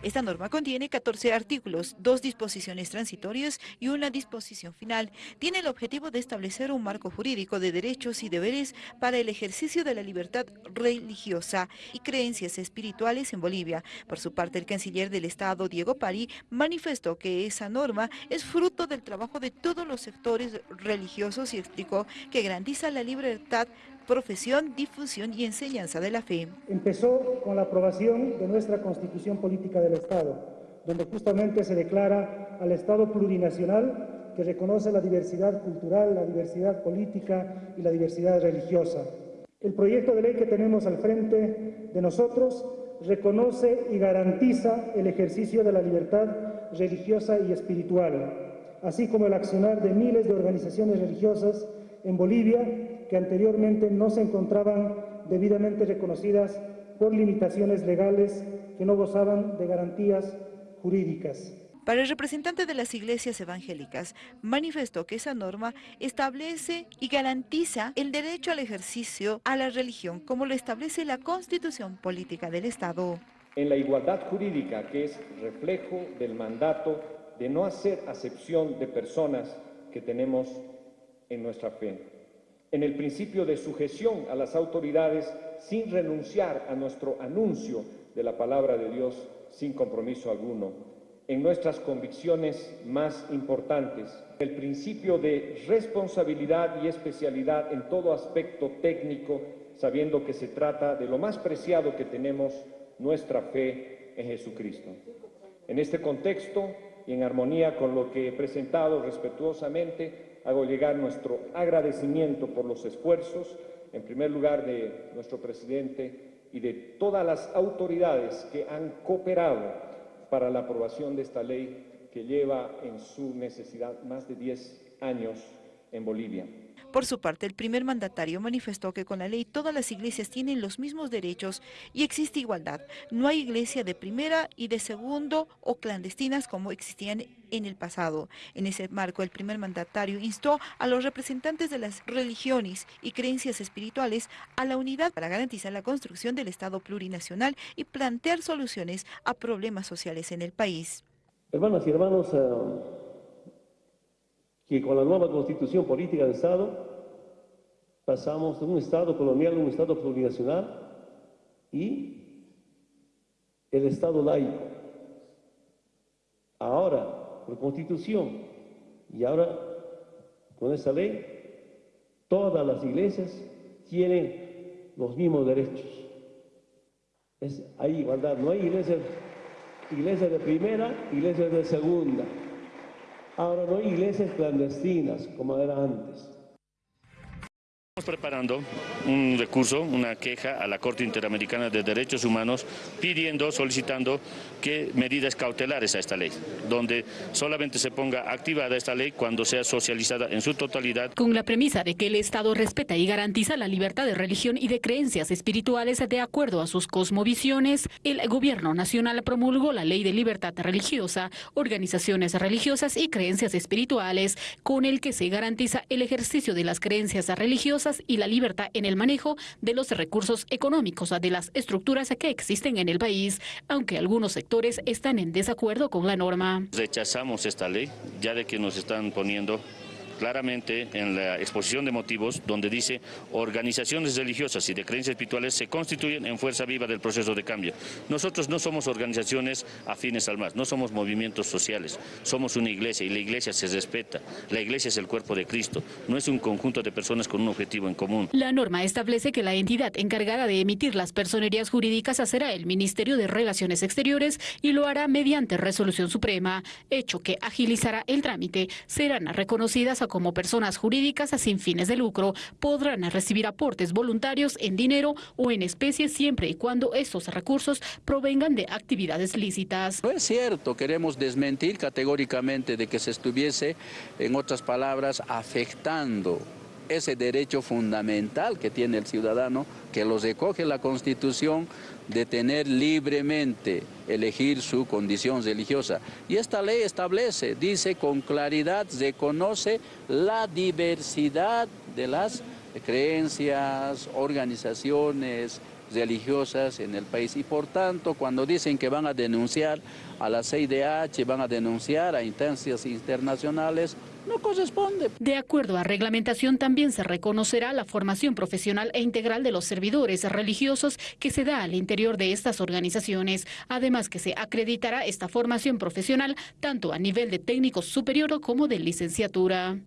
Esta norma contiene 14 artículos, dos disposiciones transitorias y una disposición final. Tiene el objetivo de establecer un marco jurídico de derechos y deberes para el ejercicio de la libertad religiosa y creencias espirituales en Bolivia. Por su parte, el canciller del Estado, Diego Pari, manifestó que esa norma es fruto del trabajo de todos los sectores religiosos y explicó que garantiza la libertad profesión, difusión y enseñanza de la fe. Empezó con la aprobación de nuestra Constitución Política del Estado, donde justamente se declara al Estado plurinacional que reconoce la diversidad cultural, la diversidad política y la diversidad religiosa. El proyecto de ley que tenemos al frente de nosotros reconoce y garantiza el ejercicio de la libertad religiosa y espiritual, así como el accionar de miles de organizaciones religiosas en Bolivia que anteriormente no se encontraban debidamente reconocidas por limitaciones legales que no gozaban de garantías jurídicas. Para el representante de las iglesias evangélicas, manifestó que esa norma establece y garantiza el derecho al ejercicio a la religión, como lo establece la Constitución Política del Estado. En la igualdad jurídica, que es reflejo del mandato de no hacer acepción de personas que tenemos en nuestra fe en el principio de sujeción a las autoridades sin renunciar a nuestro anuncio de la palabra de Dios sin compromiso alguno, en nuestras convicciones más importantes, el principio de responsabilidad y especialidad en todo aspecto técnico, sabiendo que se trata de lo más preciado que tenemos, nuestra fe en Jesucristo. En este contexto y en armonía con lo que he presentado respetuosamente, hago llegar nuestro agradecimiento por los esfuerzos, en primer lugar de nuestro presidente y de todas las autoridades que han cooperado para la aprobación de esta ley que lleva en su necesidad más de 10 años en Bolivia. Por su parte, el primer mandatario manifestó que con la ley todas las iglesias tienen los mismos derechos y existe igualdad. No hay iglesia de primera y de segundo o clandestinas como existían en el pasado. En ese marco, el primer mandatario instó a los representantes de las religiones y creencias espirituales a la unidad para garantizar la construcción del Estado plurinacional y plantear soluciones a problemas sociales en el país. Hermanas y hermanos, eh, que con la nueva constitución política del Estado pasamos de un Estado colonial a un Estado plurinacional y el Estado laico. Ahora, por constitución y ahora con esa ley, todas las iglesias tienen los mismos derechos. Es, hay igualdad, no hay iglesias, iglesias de primera, iglesias de segunda. Ahora no hay iglesias clandestinas como era antes. Preparando un recurso, una queja a la Corte Interamericana de Derechos Humanos pidiendo, solicitando que medidas cautelares a esta ley, donde solamente se ponga activada esta ley cuando sea socializada en su totalidad. Con la premisa de que el Estado respeta y garantiza la libertad de religión y de creencias espirituales de acuerdo a sus cosmovisiones, el Gobierno Nacional promulgó la Ley de Libertad Religiosa, Organizaciones Religiosas y Creencias Espirituales, con el que se garantiza el ejercicio de las creencias religiosas y la libertad en el manejo de los recursos económicos de las estructuras que existen en el país, aunque algunos sectores están en desacuerdo con la norma. Rechazamos esta ley, ya de que nos están poniendo claramente en la exposición de motivos donde dice organizaciones religiosas y de creencias espirituales se constituyen en fuerza viva del proceso de cambio. Nosotros no somos organizaciones afines al más, no somos movimientos sociales, somos una iglesia y la iglesia se respeta. La iglesia es el cuerpo de Cristo, no es un conjunto de personas con un objetivo en común. La norma establece que la entidad encargada de emitir las personerías jurídicas será el Ministerio de Relaciones Exteriores y lo hará mediante resolución suprema, hecho que agilizará el trámite. Serán reconocidas a como personas jurídicas sin fines de lucro podrán recibir aportes voluntarios en dinero o en especie siempre y cuando estos recursos provengan de actividades lícitas. No es cierto, queremos desmentir categóricamente de que se estuviese, en otras palabras, afectando ese derecho fundamental que tiene el ciudadano, que los recoge la Constitución, de tener libremente elegir su condición religiosa. Y esta ley establece, dice con claridad, reconoce la diversidad de las creencias, organizaciones, religiosas en el país y por tanto cuando dicen que van a denunciar a la CIDH, van a denunciar a instancias internacionales, no corresponde. De acuerdo a reglamentación también se reconocerá la formación profesional e integral de los servidores religiosos que se da al interior de estas organizaciones, además que se acreditará esta formación profesional tanto a nivel de técnico superior como de licenciatura.